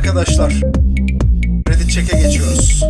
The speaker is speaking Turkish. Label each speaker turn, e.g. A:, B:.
A: arkadaşlar. Reddit check'e geçiyoruz.